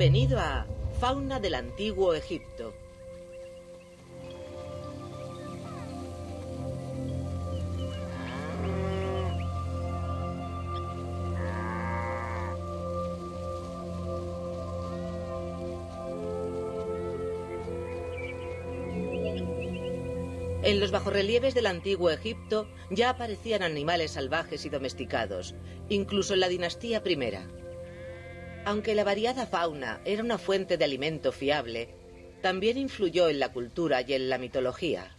Venido a Fauna del Antiguo Egipto. En los bajorrelieves del antiguo Egipto ya aparecían animales salvajes y domesticados, incluso en la dinastía primera. Aunque la variada fauna era una fuente de alimento fiable, también influyó en la cultura y en la mitología.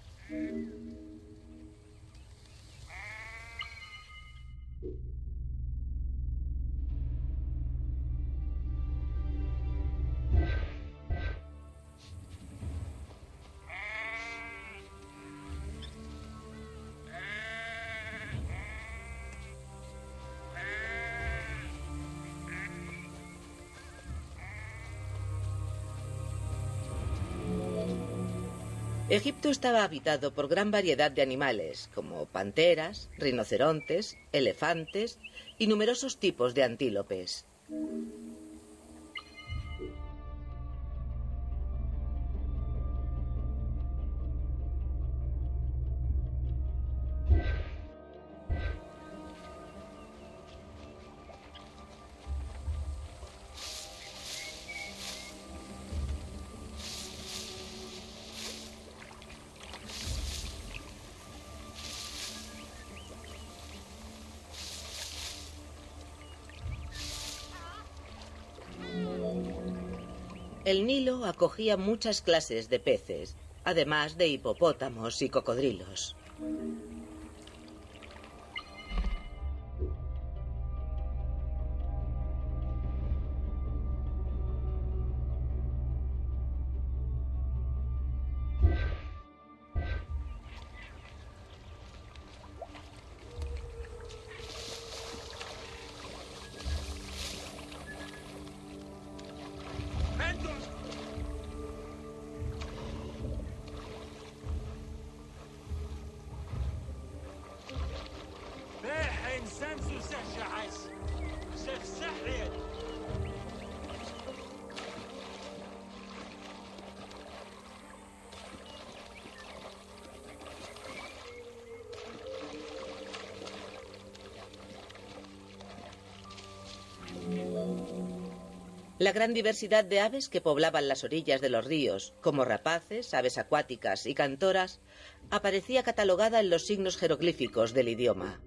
Egipto estaba habitado por gran variedad de animales, como panteras, rinocerontes, elefantes y numerosos tipos de antílopes. El Nilo acogía muchas clases de peces, además de hipopótamos y cocodrilos. La gran diversidad de aves que poblaban las orillas de los ríos, como rapaces, aves acuáticas y cantoras, aparecía catalogada en los signos jeroglíficos del idioma.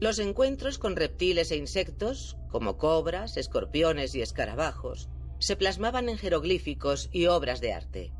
Los encuentros con reptiles e insectos, como cobras, escorpiones y escarabajos, se plasmaban en jeroglíficos y obras de arte.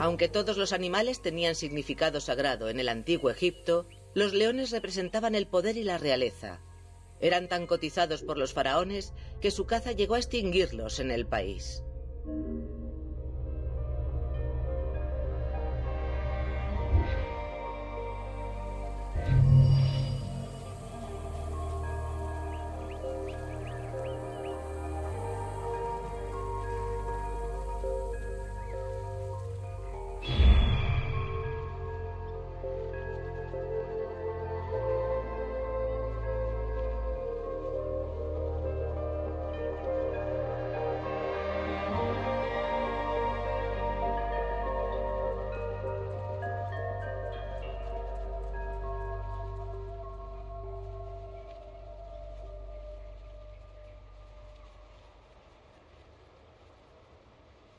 Aunque todos los animales tenían significado sagrado en el antiguo Egipto, los leones representaban el poder y la realeza. Eran tan cotizados por los faraones que su caza llegó a extinguirlos en el país.